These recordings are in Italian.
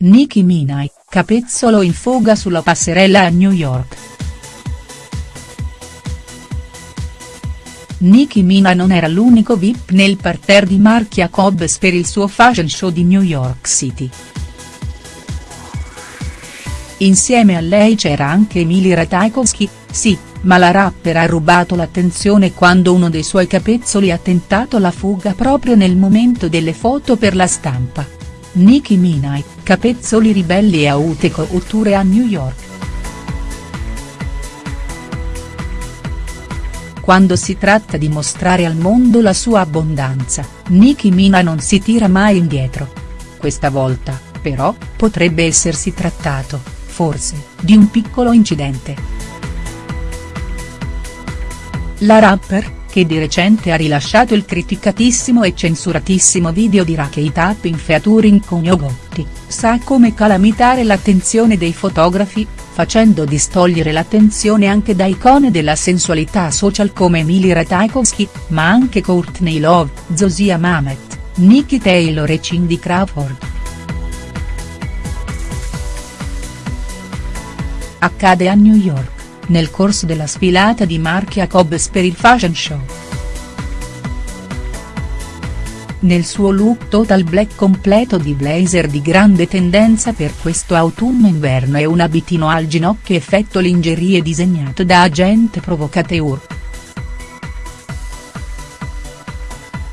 Nicki Minaj, capezzolo in fuga sulla passerella a New York. Nicki Minaj non era l'unico VIP nel parterre di Marc Jacobs per il suo fashion show di New York City. Insieme a lei c'era anche Emily Ratajkowski, sì, ma la rapper ha rubato l'attenzione quando uno dei suoi capezzoli ha tentato la fuga proprio nel momento delle foto per la stampa. Nicki Minaj, capezzoli ribelli e aute cotture a New York. Quando si tratta di mostrare al mondo la sua abbondanza, Nicki Minaj non si tira mai indietro. Questa volta, però, potrebbe essersi trattato, forse, di un piccolo incidente. La rapper, che di recente ha rilasciato il criticatissimo e censuratissimo video di Rocky Up in featuring con Yogotti, sa come calamitare l'attenzione dei fotografi, facendo distogliere l'attenzione anche da icone della sensualità social come Emily Ratajkowski, ma anche Courtney Love, Zosia Mamet, Nikki Taylor e Cindy Crawford. Accade a New York nel corso della sfilata di Marc Jacobs per il fashion show. Nel suo look total black completo di blazer di grande tendenza per questo autunno-inverno e un abitino al ginocchio effetto lingerie disegnato da agente provocateur.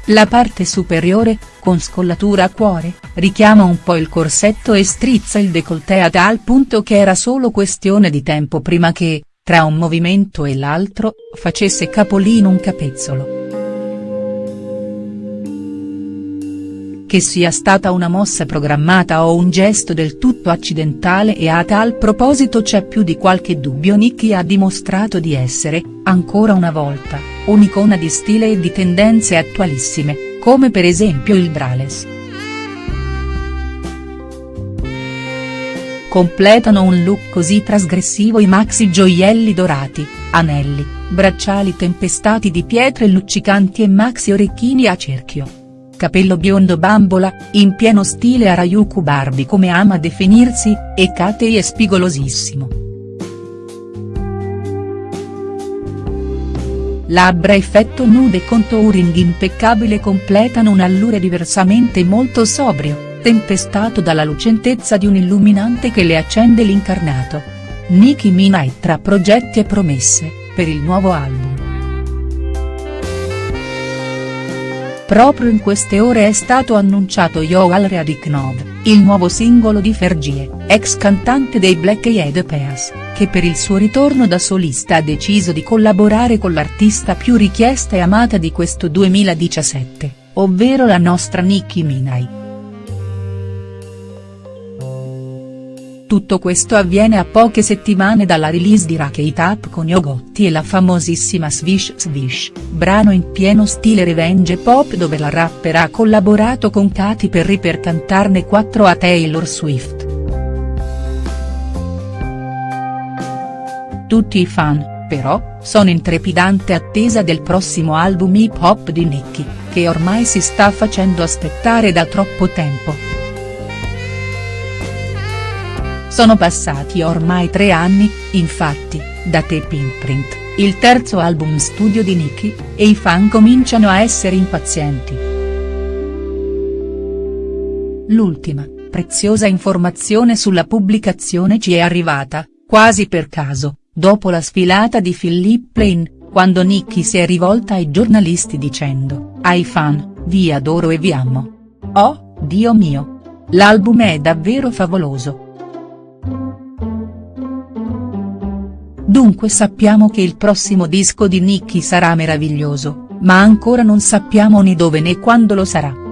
La parte superiore, con scollatura a cuore, richiama un po' il corsetto e strizza il décolleté a tal punto che era solo questione di tempo prima che, tra un movimento e l'altro, facesse capolino un capezzolo. Che sia stata una mossa programmata o un gesto del tutto accidentale e a tal proposito c'è più di qualche dubbio Nicki ha dimostrato di essere, ancora una volta, un'icona di stile e di tendenze attualissime, come per esempio il braless. Completano un look così trasgressivo i maxi gioielli dorati, anelli, bracciali tempestati di pietre luccicanti e maxi orecchini a cerchio. Capello biondo bambola, in pieno stile Arayuku Barbie come ama definirsi, e catei e spigolosissimo. Labbra effetto nude contouring impeccabile completano un allure diversamente molto sobrio tempestato dalla lucentezza di un illuminante che le accende l'incarnato. Nicki Minaj tra progetti e promesse, per il nuovo album. Proprio in queste ore è stato annunciato Yo Al Readiknov, il nuovo singolo di Fergie, ex cantante dei Black Eyed Peas, che per il suo ritorno da solista ha deciso di collaborare con l'artista più richiesta e amata di questo 2017, ovvero la nostra Nicki Minaj. Tutto questo avviene a poche settimane dalla release di Rock It Up con Yogotti e la famosissima Swish Swish, brano in pieno stile revenge pop dove la rapper ha collaborato con Katy Perry per cantarne 4 a Taylor Swift. Tutti i fan, però, sono in trepidante attesa del prossimo album hip hop di Nicki, che ormai si sta facendo aspettare da troppo tempo. Sono passati ormai tre anni, infatti, da Tape Imprint, il terzo album studio di Nicki, e i fan cominciano a essere impazienti. L'ultima, preziosa informazione sulla pubblicazione ci è arrivata, quasi per caso, dopo la sfilata di Philip Plain, quando Nicki si è rivolta ai giornalisti dicendo, ai fan, vi adoro e vi amo. Oh, Dio mio! L'album è davvero favoloso. Dunque sappiamo che il prossimo disco di Nicki sarà meraviglioso, ma ancora non sappiamo né dove né quando lo sarà.